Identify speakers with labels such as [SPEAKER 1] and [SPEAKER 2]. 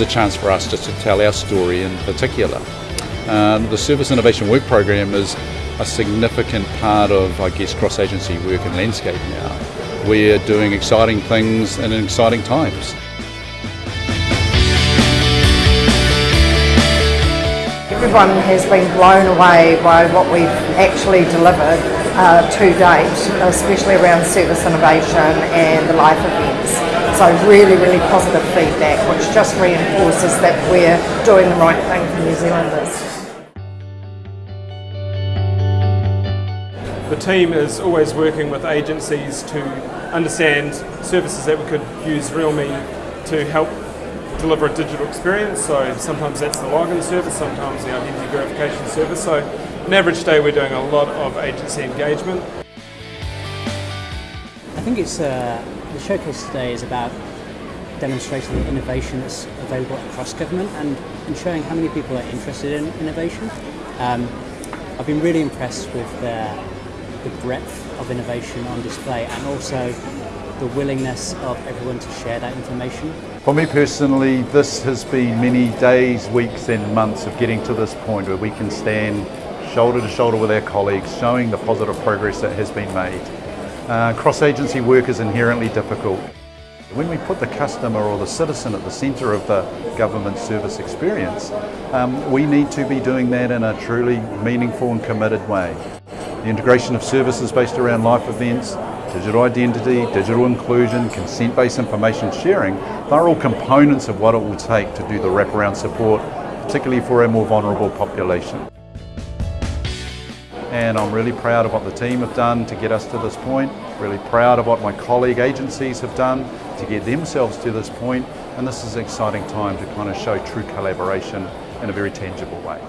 [SPEAKER 1] is a chance for us just to tell our story in particular. Uh, the Service Innovation Work Program is a significant part of, I guess, cross-agency work and landscape now. We're doing exciting things in exciting times.
[SPEAKER 2] Everyone has been blown away by what we've actually delivered uh, to date, especially around service innovation and the life events. So really, really positive feedback, which just reinforces that we're doing the right thing for New Zealanders.
[SPEAKER 3] The team is always working with agencies to understand services that we could use Realme to help deliver a digital experience. So sometimes that's the login service, sometimes the identity verification service. So an average day we're doing a lot of agency engagement.
[SPEAKER 4] I think it's uh, the showcase today is about demonstrating the innovation that's available across government and, and showing how many people are interested in innovation. Um, I've been really impressed with the, the breadth of innovation on display and also the willingness of everyone to share that information.
[SPEAKER 5] For me personally, this has been many days, weeks and months of getting to this point where we can stand shoulder to shoulder with our colleagues, showing the positive progress that has been made. Uh, Cross-agency work is inherently difficult. When we put the customer or the citizen at the centre of the government service experience, um, we need to be doing that in a truly meaningful and committed way. The integration of services based around life events, digital identity, digital inclusion, consent-based information sharing, they're all components of what it will take to do the wraparound support, particularly for a more vulnerable population. And I'm really proud of what the team have done to get us to this point, really proud of what my colleague agencies have done to get themselves to this point, and this is an exciting time to kind of show true collaboration in a very tangible way.